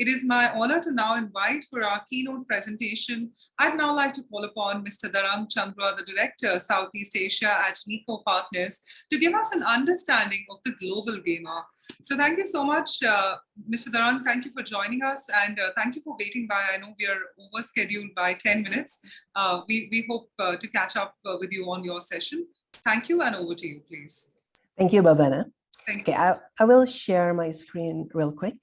It is my honor to now invite for our keynote presentation. I'd now like to call upon Mr. Darang Candra, the Director, Southeast Asia at Niko Partners, to give us an understanding of the global gamer. So thank you so much, uh, Mr. Darang. Thank you for joining us and uh, thank you for waiting by. I know we are over scheduled by 10 minutes. Uh, we, we hope uh, to catch up uh, with you on your session. Thank you and over to you, please. Thank you, Bhavana. Thank okay, I, I will share my screen real quick.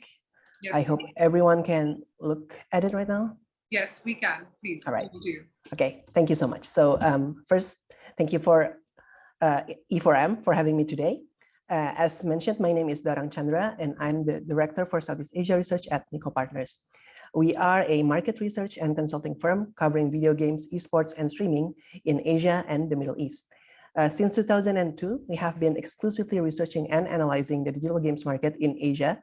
Yes, I hope everyone can look at it right now. Yes, we can. Please. All right. You. Okay, thank you so much. So um, first, thank you for uh, E4M for having me today. Uh, as mentioned, my name is Darang Candra, and I'm the Director for Southeast Asia Research at Niko Partners. We are a market research and consulting firm covering video games, esports, and streaming in Asia and the Middle East. Uh, since 2002, we have been exclusively researching and analyzing the digital games market in Asia.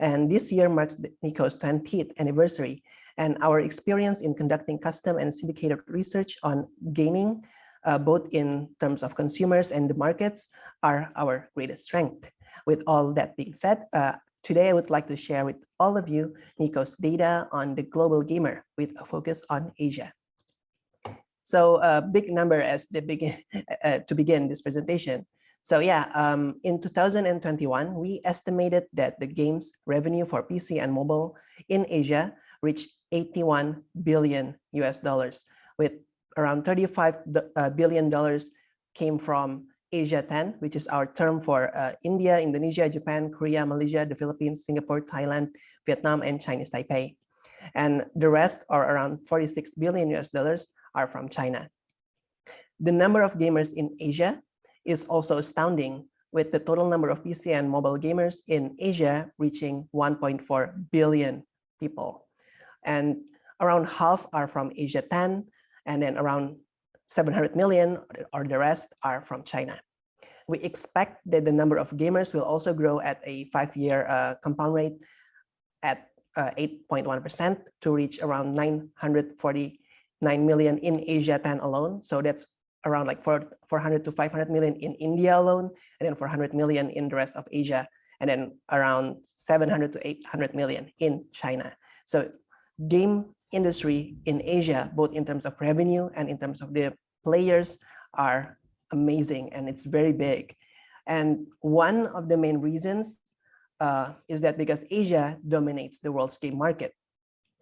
And this year marks Niko's 20th anniversary. And our experience in conducting custom and syndicated research on gaming, uh, both in terms of consumers and the markets, are our greatest strength. With all that being said, uh, today I would like to share with all of you Niko's data on the global gamer with a focus on Asia. So a big number as the begin uh, to begin this presentation. So yeah, um, in 2021, we estimated that the game's revenue for PC and mobile in Asia reached 81 billion US dollars, with around 35 uh, dollars came from Asia 10, which is our term for uh, India, Indonesia, Japan, Korea, Malaysia, the Philippines, Singapore, Thailand, Vietnam, and Chinese Taipei. And the rest are around 46 billion US dollars are from China. The number of gamers in Asia is also astounding with the total number of PC and mobile gamers in Asia reaching 1.4 billion people. And around half are from Asia 10, and then around 700 million or the rest are from China. We expect that the number of gamers will also grow at a five-year uh, compound rate at 8.1% uh, to reach around 949 million in Asia 10 alone. So that's around like 400 to 500 million in India alone, and then 400 million in the rest of Asia, and then around 700 to 800 million in China. So game industry in Asia, both in terms of revenue and in terms of the players are amazing and it's very big. And one of the main reasons uh, is that because Asia dominates the world's game market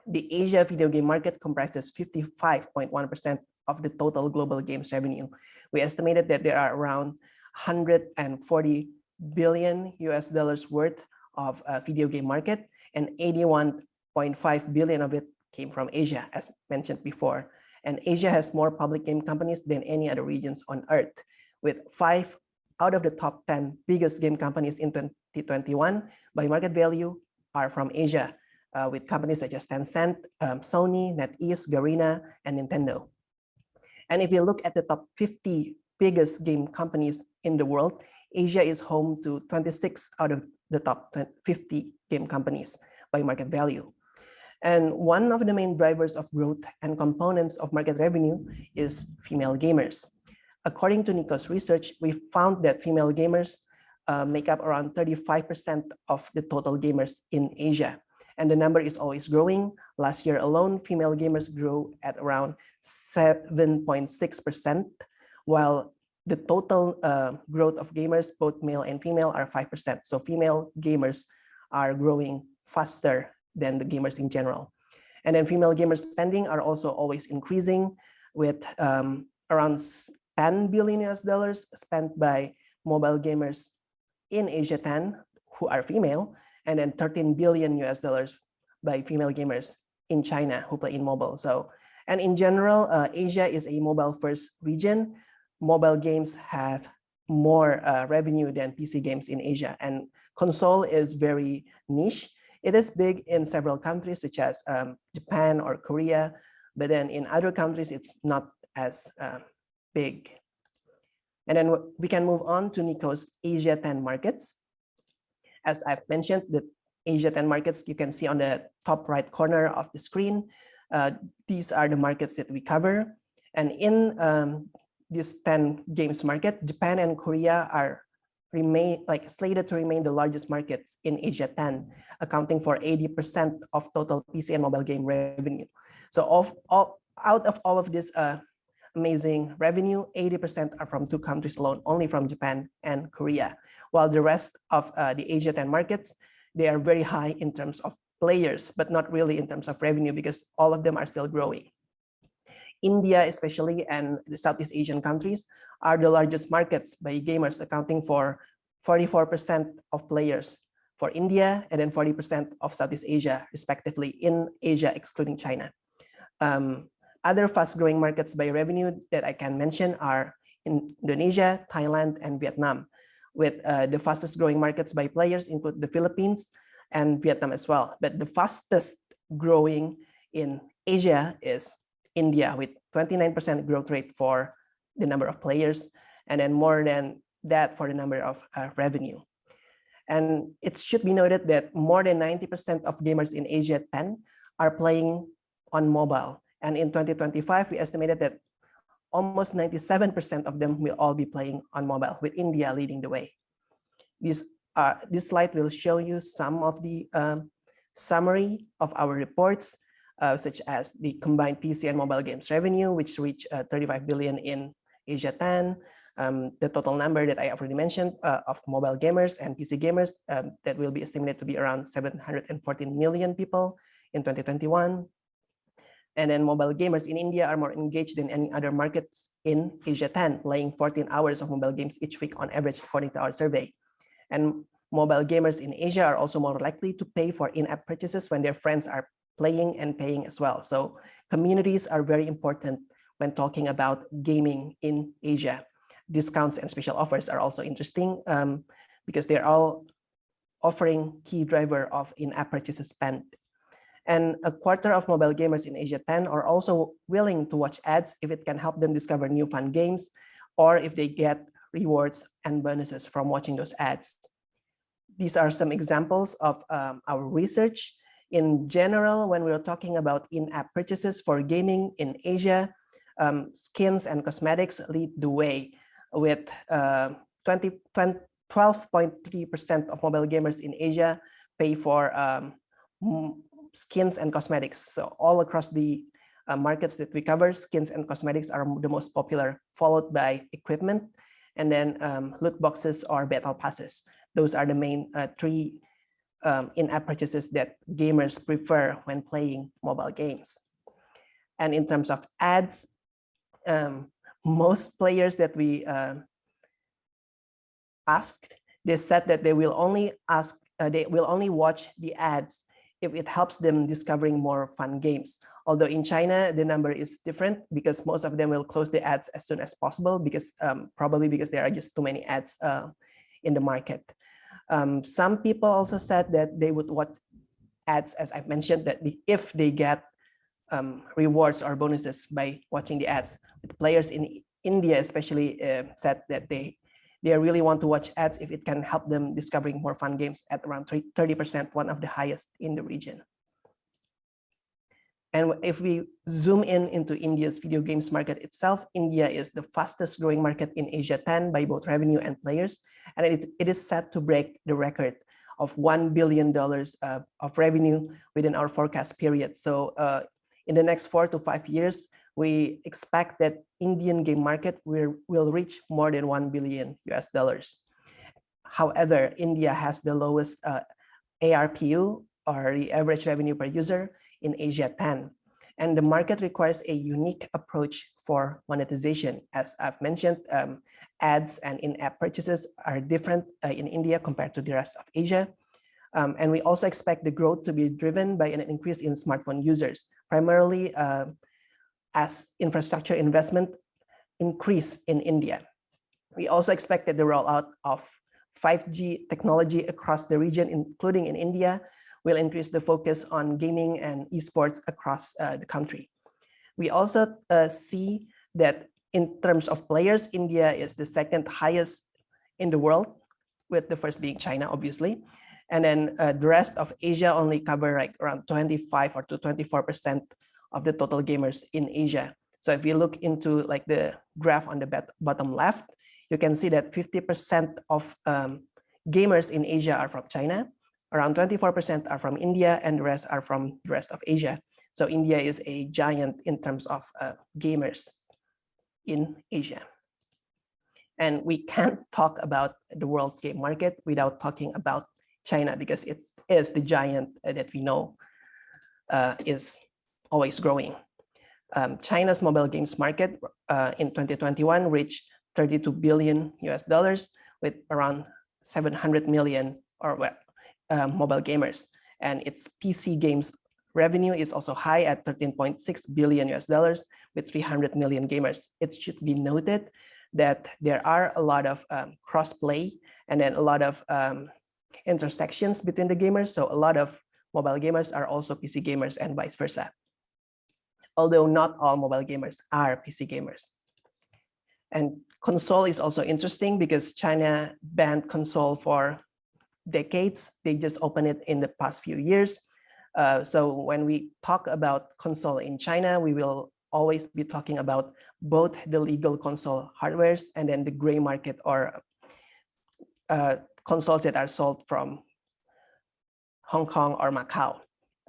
the Asia video game market comprises 55.1% of the total global games revenue. We estimated that there are around 140 billion US dollars worth of uh, video game market and 81.5 billion of it came from Asia, as mentioned before. And Asia has more public game companies than any other regions on earth, with five out of the top 10 biggest game companies in 2021 by market value are from Asia uh, with companies such as Tencent, um, Sony, NetEase, Garena, and Nintendo. And if you look at the top 50 biggest game companies in the world, Asia is home to 26 out of the top 50 game companies by market value. And one of the main drivers of growth and components of market revenue is female gamers. According to Niko's research, we found that female gamers uh, make up around 35% of the total gamers in Asia and the number is always growing. Last year alone, female gamers grew at around 7.6%, while the total uh, growth of gamers, both male and female, are 5%. So female gamers are growing faster than the gamers in general. And then female gamers spending are also always increasing with um, around 10 billion US dollars spent by mobile gamers in Asia 10 who are female and then 13 billion US dollars by female gamers in China who play in mobile. So, and in general, uh, Asia is a mobile first region. Mobile games have more uh, revenue than PC games in Asia and console is very niche. It is big in several countries such as um, Japan or Korea, but then in other countries, it's not as uh, big. And then we can move on to Niko's Asia 10 markets as I've mentioned, the Asia 10 markets you can see on the top right corner of the screen. Uh, these are the markets that we cover. And in um, this 10 games market, Japan and Korea are remain like slated to remain the largest markets in Asia 10, accounting for 80% of total PC and mobile game revenue. So of all out of all of this uh, amazing revenue, 80% are from two countries alone, only from Japan and Korea. While the rest of uh, the Asia 10 markets, they are very high in terms of players, but not really in terms of revenue because all of them are still growing. India especially and the Southeast Asian countries are the largest markets by gamers accounting for 44% of players for India and then 40% of Southeast Asia respectively in Asia excluding China. Um, other fast growing markets by revenue that I can mention are in Indonesia, Thailand, and Vietnam with uh, the fastest growing markets by players include the Philippines and Vietnam as well. But the fastest growing in Asia is India with 29% growth rate for the number of players and then more than that for the number of uh, revenue. And it should be noted that more than 90% of gamers in Asia 10 are playing on mobile. And in 2025, we estimated that almost 97% of them will all be playing on mobile with India leading the way. This, uh, this slide will show you some of the um, summary of our reports uh, such as the combined PC and mobile games revenue, which reached uh, 35 billion in Asia 10. Um, the total number that I already mentioned uh, of mobile gamers and PC gamers um, that will be estimated to be around 714 million people in 2021. And then mobile gamers in India are more engaged than any other markets in Asia 10, playing 14 hours of mobile games each week on average, according to our survey. And mobile gamers in Asia are also more likely to pay for in-app purchases when their friends are playing and paying as well. So communities are very important when talking about gaming in Asia. Discounts and special offers are also interesting um, because they're all offering key driver of in-app purchases spent. And a quarter of mobile gamers in Asia 10 are also willing to watch ads if it can help them discover new fun games or if they get rewards and bonuses from watching those ads. These are some examples of um, our research in general, when we're talking about in-app purchases for gaming in Asia, um, skins and cosmetics lead the way with 12.3% uh, of mobile gamers in Asia pay for um, skins and cosmetics. So all across the uh, markets that we cover, skins and cosmetics are the most popular, followed by equipment, and then um, loot boxes or battle passes. Those are the main uh, three um, in-app purchases that gamers prefer when playing mobile games. And in terms of ads, um, most players that we uh, asked, they said that they will only ask, uh, they will only watch the ads if it helps them discovering more fun games. Although in China, the number is different because most of them will close the ads as soon as possible because um, probably because there are just too many ads uh, in the market. Um, some people also said that they would watch ads, as I've mentioned, that if they get um, rewards or bonuses by watching the ads. The players in India especially uh, said that they they really want to watch ads if it can help them discovering more fun games at around 30%, one of the highest in the region. And if we zoom in into India's video games market itself, India is the fastest growing market in Asia 10 by both revenue and players. And it, it is set to break the record of $1 billion uh, of revenue within our forecast period. So uh, in the next four to five years, we expect that Indian game market will, reach more than 1 billion US dollars. However, India has the lowest uh, ARPU or the average revenue per user in Asia 10. And the market requires a unique approach for monetization. As I've mentioned, um, ads and in-app purchases are different uh, in India compared to the rest of Asia. Um, and we also expect the growth to be driven by an increase in smartphone users, primarily uh, as infrastructure investment increase in India. We also expect that the rollout of 5G technology across the region, including in India, will increase the focus on gaming and esports across uh, the country. We also uh, see that in terms of players, India is the second highest in the world, with the first being China, obviously. And then uh, the rest of Asia only cover like around 25 or to 24% of the total gamers in Asia. So if you look into like the graph on the bottom left, you can see that 50% of um, gamers in Asia are from China, around 24% are from India, and the rest are from the rest of Asia. So India is a giant in terms of uh, gamers in Asia. And we can't talk about the world game market without talking about China because it is the giant that we know uh, is always growing. Um, China's mobile games market uh, in 2021 reached 32 billion US dollars with around 700 million or uh, mobile gamers. And its PC games revenue is also high at 13.6 billion US dollars with 300 million gamers. It should be noted that there are a lot of um, cross-play and then a lot of um, intersections between the gamers. So a lot of mobile gamers are also PC gamers and vice versa. Although not all mobile gamers are PC gamers. And console is also interesting because China banned console for decades. They just opened it in the past few years. Uh, so when we talk about console in China, we will always be talking about both the legal console hardwares and then the gray market or uh, consoles that are sold from Hong Kong or Macau.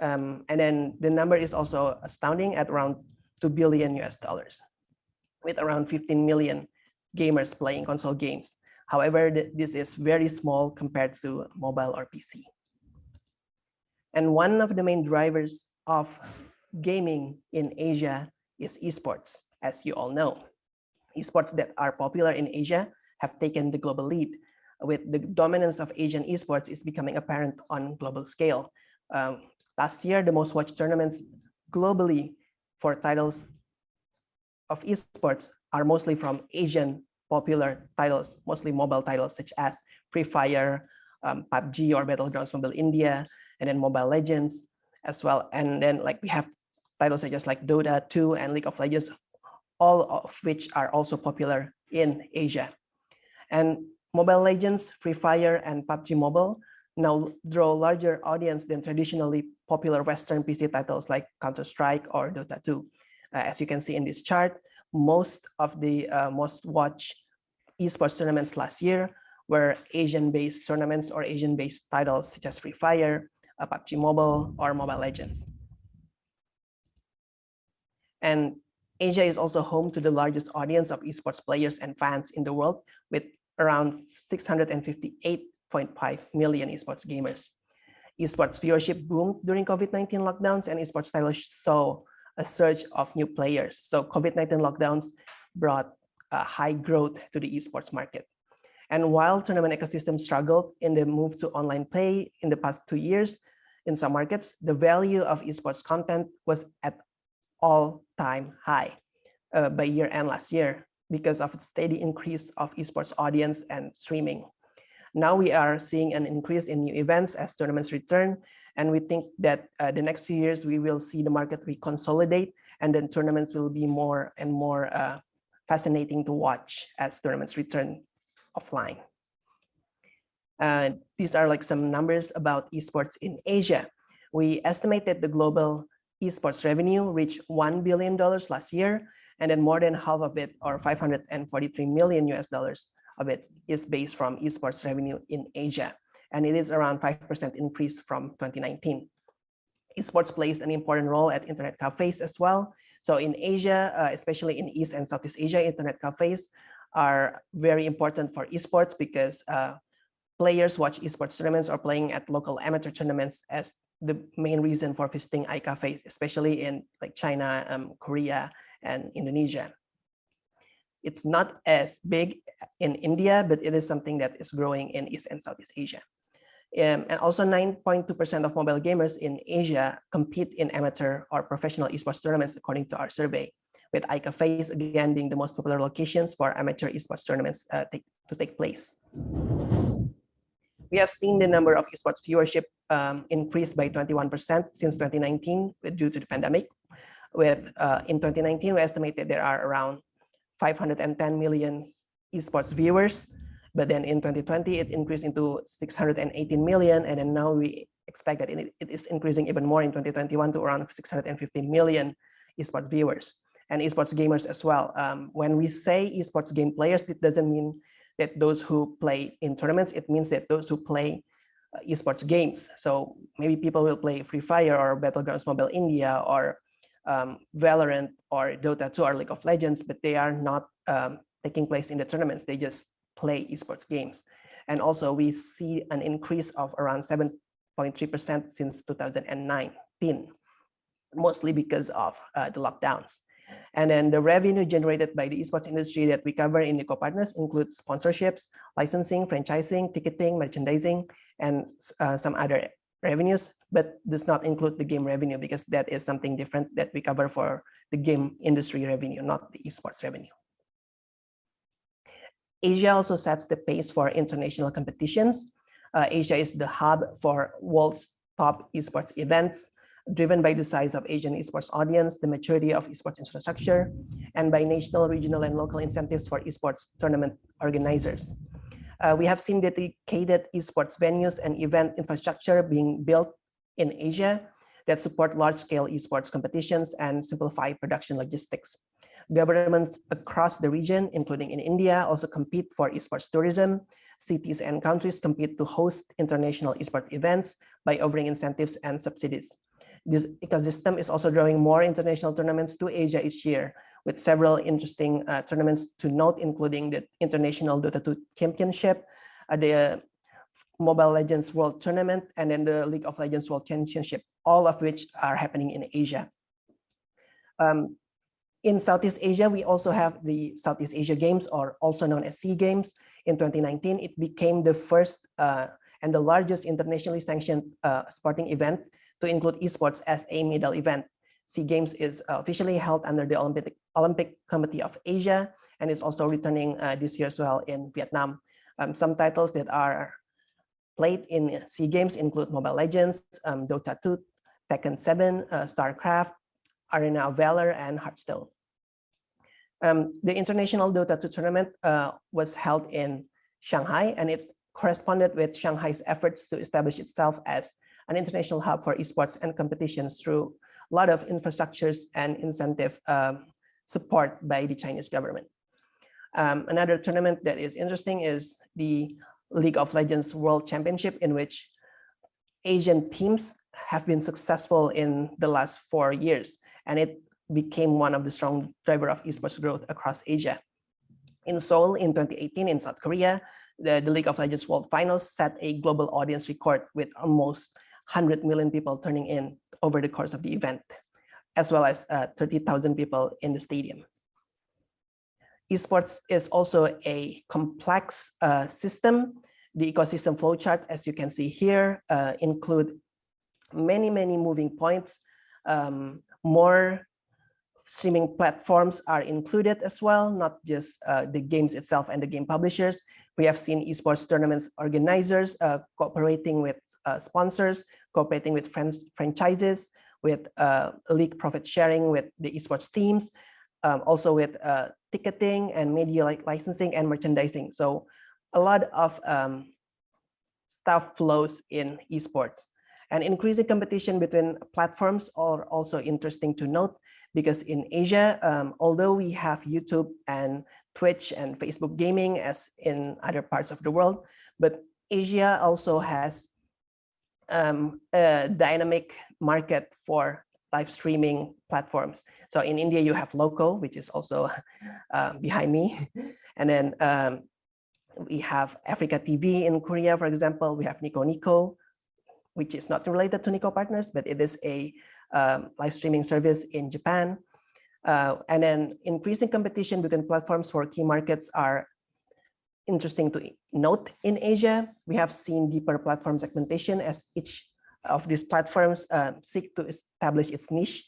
Um, and then the number is also astounding at around 2 billion US dollars with around 15 million gamers playing console games. However, this is very small compared to mobile or PC. And one of the main drivers of gaming in Asia is esports, as you all know. Esports that are popular in Asia have taken the global lead, with the dominance of Asian esports is becoming apparent on global scale. Um, last year, the most watched tournaments globally for titles of esports are mostly from Asian popular titles, mostly mobile titles such as Free Fire, um, PUBG or Battlegrounds Mobile India, and then Mobile Legends as well. And then like we have titles such as like Dota 2 and League of Legends, all of which are also popular in Asia. And Mobile Legends, Free Fire, and PUBG Mobile now draw larger audience than traditionally popular Western PC titles like Counter-Strike or Dota 2. Uh, as you can see in this chart, most of the uh, most watched esports tournaments last year were Asian-based tournaments or Asian-based titles such as Free Fire, uh, PUBG Mobile, or Mobile Legends. And Asia is also home to the largest audience of esports players and fans in the world with around 658.5 million esports gamers. Esports viewership boomed during COVID-19 lockdowns and esports titles saw a surge of new players. So COVID-19 lockdowns brought high growth to the esports market. And while tournament ecosystem struggled in the move to online play in the past two years, in some markets, the value of esports content was at all-time high uh, by year end last year because of the steady increase of esports audience and streaming. Now we are seeing an increase in new events as tournaments return, and we think that uh, the next few years we will see the market reconsolidate, and then tournaments will be more and more uh, fascinating to watch as tournaments return offline. Uh, these are like some numbers about esports in Asia. We estimate that the global esports revenue reached $1 billion last year, and then more than half of it, or 543 million US dollars of it is based from esports revenue in Asia. And it is around 5% increase from 2019. Esports plays an important role at internet cafes as well. So in Asia, uh, especially in East and Southeast Asia, internet cafes are very important for esports because uh, players watch esports tournaments or playing at local amateur tournaments as the main reason for visiting iCafes, especially in like China, um, Korea, and Indonesia. It's not as big in India, but it is something that is growing in East and Southeast Asia. Um, and also 9.2% of mobile gamers in Asia compete in amateur or professional esports tournaments, according to our survey, with iCafes again being the most popular locations for amateur esports tournaments uh, to take place. We have seen the number of esports viewership um, increase by 21% since 2019 due to the pandemic. With uh, in 2019, we estimated there are around 510 million esports viewers, but then in 2020 it increased into 618 million, and then now we expect that it, it is increasing even more in 2021 to around 650 million esports viewers and esports gamers as well. Um, when we say esports game players, it doesn't mean that those who play in tournaments, it means that those who play uh, esports games. So maybe people will play Free Fire or Battlegrounds Mobile India or um, Valorant or Dota 2 or League of Legends, but they are not um, taking place in the tournaments. They just play esports games. And also we see an increase of around 7.3% since 2019, mostly because of uh, the lockdowns. And then the revenue generated by the esports industry that we cover in Niko Partners include sponsorships, licensing, franchising, ticketing, merchandising, and uh, some other revenues, but does not include the game revenue because that is something different that we cover for the game industry revenue, not the esports revenue. Asia also sets the pace for international competitions. Uh, Asia is the hub for world's top esports events, driven by the size of Asian esports audience, the maturity of esports infrastructure, and by national, regional, and local incentives for esports tournament organizers. Uh, we have seen dedicated esports venues and event infrastructure being built in Asia that support large-scale esports competitions and simplify production logistics. Governments across the region, including in India, also compete for esports tourism. Cities and countries compete to host international esports events by offering incentives and subsidies. This ecosystem is also drawing more international tournaments to Asia each year, with several interesting uh, tournaments to note, including the International Dota 2 Championship, uh, the Mobile Legends World Tournament, and then the League of Legends World Championship, all of which are happening in Asia. Um, in Southeast Asia, we also have the Southeast Asia Games, or also known as SEA Games. In 2019, it became the first uh, and the largest internationally sanctioned uh, sporting event to include esports as a medal event. SEA Games is officially held under the Olympic, Olympic Committee of Asia, and it's also returning uh, this year as well in Vietnam. Um, some titles that are played in SEA Games include Mobile Legends, um, Dota 2, Tekken 7, uh, StarCraft, Arena of Valor, and Hearthstone. Um, the International Dota 2 tournament uh, was held in Shanghai, and it corresponded with Shanghai's efforts to establish itself as an international hub for esports and competitions through a lot of infrastructures and incentive um, support by the Chinese government. Um, another tournament that is interesting is the League of Legends World Championship in which Asian teams have been successful in the last four years and it became one of the strong driver of esports growth across Asia. In Seoul in 2018 in South Korea, the, the League of Legends World Finals set a global audience record with almost 100 million people turning in over the course of the event, as well as uh, 30,000 people in the stadium. Esports is also a complex uh, system. The ecosystem flowchart, as you can see here, uh, include many, many moving points. Um, more streaming platforms are included as well, not just uh, the games itself and the game publishers. We have seen esports tournaments organizers uh, cooperating with uh, sponsors, cooperating with franchises, with uh, league profit sharing with the esports teams, um, also with uh, ticketing and media like licensing and merchandising. So a lot of um, stuff flows in esports. And increasing competition between platforms are also interesting to note because in Asia, um, although we have YouTube and Twitch and Facebook gaming as in other parts of the world, but Asia also has um, dynamic market for live streaming platforms. So in India, you have Loco, which is also uh, behind me. And then um, we have AfreecaTV in Korea, for example, we have Nico Nico, which is not related to Niko Partners, but it is a um, live streaming service in Japan. Uh, and then increasing competition between platforms for key markets are interesting to note in Asia, we have seen deeper platform segmentation as each of these platforms uh, seek to establish its niche.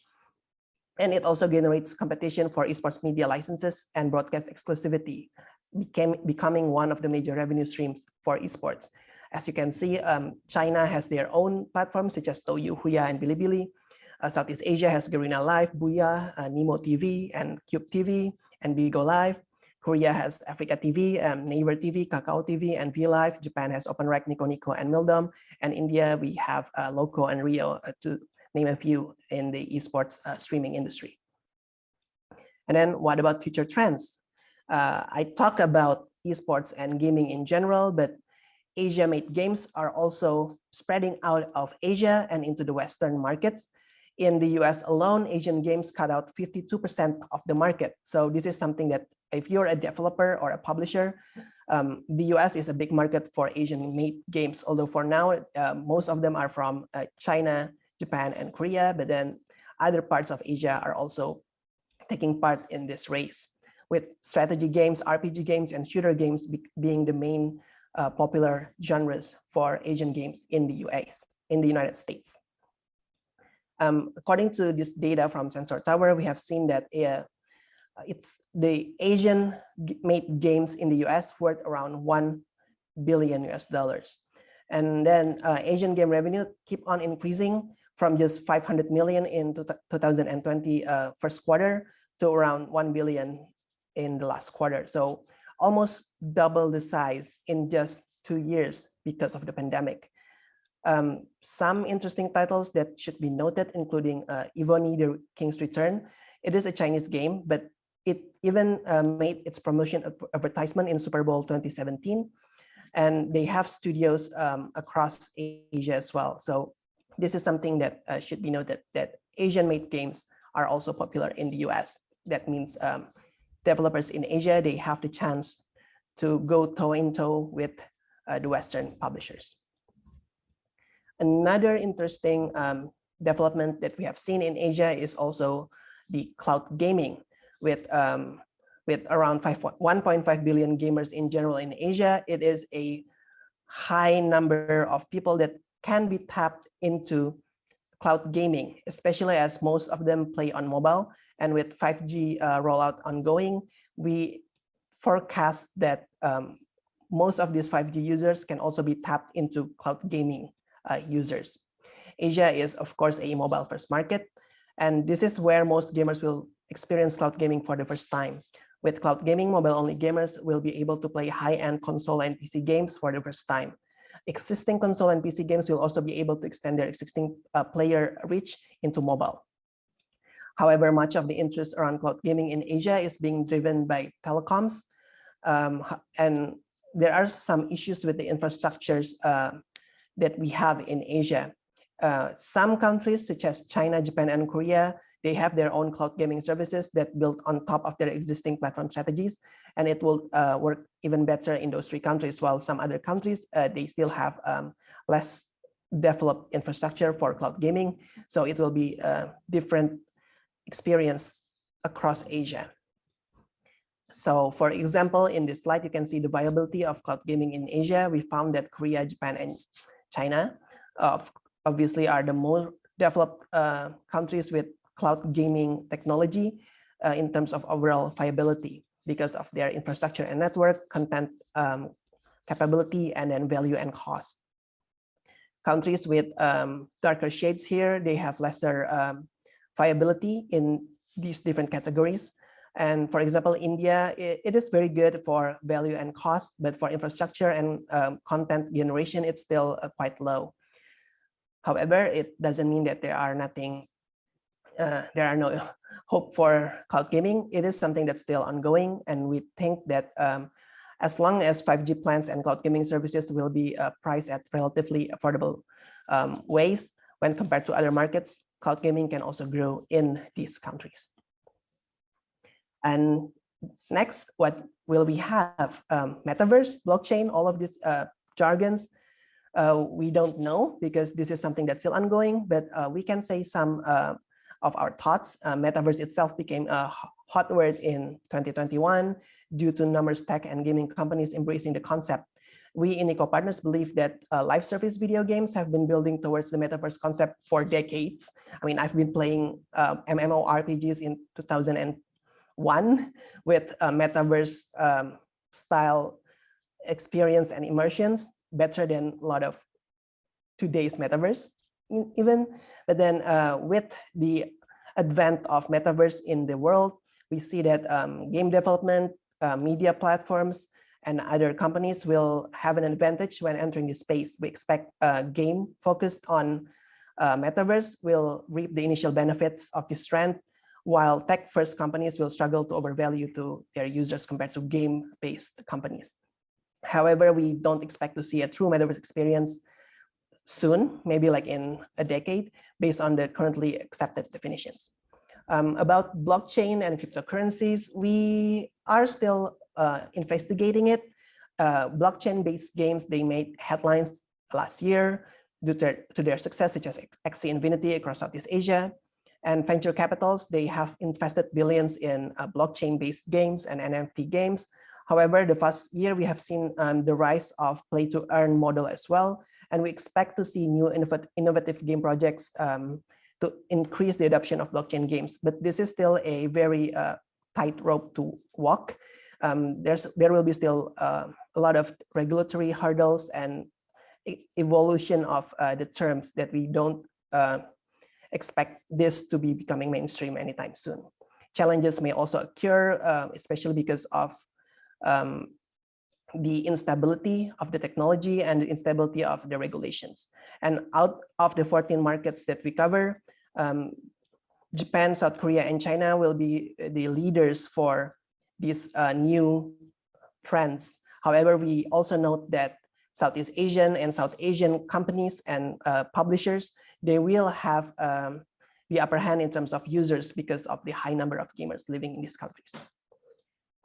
And it also generates competition for esports media licenses and broadcast exclusivity, became, becoming one of the major revenue streams for esports. As you can see, um, China has their own platforms such as Douyu, Huya, and Bilibili. Uh, Southeast Asia has Garena Live, Booyah, uh, Nimo TV, and Cube TV, and Bigo Live. Korea has AfreecaTV, um, Naver TV, Kakao TV, and VLive. Japan has OpenRec, Nico Nico, and Mildom. And India, we have uh, Loco and Rio, uh, to name a few in the esports uh, streaming industry. And then what about future trends? Uh, I talk about esports and gaming in general, but Asia-made games are also spreading out of Asia and into the Western markets. In the US alone, Asian games cut out 52% of the market. So this is something that if you're a developer or a publisher, um, the US is a big market for Asian-made games, although for now, uh, most of them are from uh, China, Japan, and Korea, but then other parts of Asia are also taking part in this race, with strategy games, RPG games, and shooter games be being the main uh, popular genres for Asian games in the US, in the United States. Um, according to this data from Sensor Tower, we have seen that uh, it's the Asian made games in the US worth around 1 billion US dollars. And then uh, Asian game revenue keep on increasing from just 500 million in 2020 uh, first quarter to around 1 billion in the last quarter. So almost double the size in just two years because of the pandemic. Um, some interesting titles that should be noted, including uh, the King's Return. It is a Chinese game, but it even uh, made its promotion advertisement in Super Bowl 2017. And they have studios um, across Asia as well. So this is something that uh, should be noted that Asian made games are also popular in the US. That means um, developers in Asia, they have the chance to go toe in toe with uh, the Western publishers. Another interesting um, development that we have seen in Asia is also the cloud gaming with um, with around 1.5 billion gamers in general in Asia. It is a high number of people that can be tapped into cloud gaming, especially as most of them play on mobile. And with 5G uh, rollout ongoing, we forecast that um, most of these 5G users can also be tapped into cloud gaming uh, users. Asia is, of course, a mobile first market. And this is where most gamers will experience cloud gaming for the first time. With cloud gaming, mobile-only gamers will be able to play high-end console and PC games for the first time. Existing console and PC games will also be able to extend their existing uh, player reach into mobile. However, much of the interest around cloud gaming in Asia is being driven by telecoms, um, and there are some issues with the infrastructures uh, that we have in Asia. Uh, some countries such as China, Japan, and Korea they have their own cloud gaming services that build on top of their existing platform strategies, and it will uh, work even better in those three countries, while some other countries, uh, they still have um, less developed infrastructure for cloud gaming. So it will be a different experience across Asia. So for example, in this slide, you can see the viability of cloud gaming in Asia. We found that Korea, Japan, and China uh, obviously are the more developed uh, countries with cloud gaming technology uh, in terms of overall viability because of their infrastructure and network, content um, capability, and then value and cost. Countries with um, darker shades here, they have lesser um, viability in these different categories. And for example, India, it, it is very good for value and cost, but for infrastructure and um, content generation, it's still uh, quite low. However, it doesn't mean that there are nothing uh, there are no hope for cloud gaming. It is something that's still ongoing, and we think that um, as long as 5G plans and cloud gaming services will be uh, priced at relatively affordable um, ways when compared to other markets, cloud gaming can also grow in these countries. And next, what will we have? Um, metaverse, blockchain, all of these uh, jargons. Uh, we don't know because this is something that's still ongoing, but uh, we can say some uh, of our thoughts. Uh, metaverse itself became a hot word in 2021 due to numerous tech and gaming companies embracing the concept. We in Niko Partners believe that uh, live service video games have been building towards the metaverse concept for decades. I mean, I've been playing uh, MMORPGs in 2001 with uh, metaverse um, style experience and immersions better than a lot of today's metaverse even. But then uh, with the advent of metaverse in the world, we see that um, game development, uh, media platforms, and other companies will have an advantage when entering the space. We expect a game focused on uh, metaverse will reap the initial benefits of this trend while tech-first companies will struggle to overvalue to their users compared to game-based companies. However, we don't expect to see a true metaverse experience soon, maybe like in a decade, based on the currently accepted definitions. Um, about blockchain and cryptocurrencies, we are still uh, investigating it. Uh, blockchain-based games, they made headlines last year due to, to their success, such as Axie Infinity across Southeast Asia. And venture capitals, they have invested billions in uh, blockchain-based games and NFT games. However, the past year, we have seen um, the rise of play-to-earn model as well. And we expect to see new innovative game projects um, to increase the adoption of blockchain games. But this is still a very uh, tight rope to walk. Um, there's there will be still uh, a lot of regulatory hurdles and evolution of uh, the terms that we don't uh, expect this to be becoming mainstream anytime soon. Challenges may also occur, uh, especially because of um, the instability of the technology and the instability of the regulations. And out of the 14 markets that we cover, um, Japan, South Korea, and China will be the leaders for these uh, new trends. However, we also note that Southeast Asian and South Asian companies and uh, publishers, they will have um, the upper hand in terms of users because of the high number of gamers living in these countries.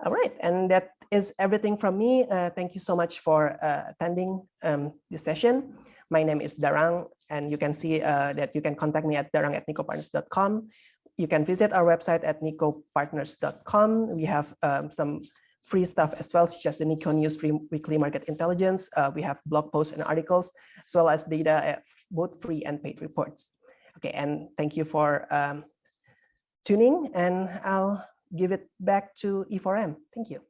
All right, and that is everything from me. Uh, thank you so much for uh, attending um, this session. My name is Darang, and you can see uh, that you can contact me at darang at nikopartners.com. You can visit our website at nikopartners.com. We have um, some free stuff as well, such as the Niko News Free Weekly Market Intelligence. Uh, we have blog posts and articles, as well as data, both free and paid reports. Okay, and thank you for um, tuning, and I'll give it back to E4M. Thank you.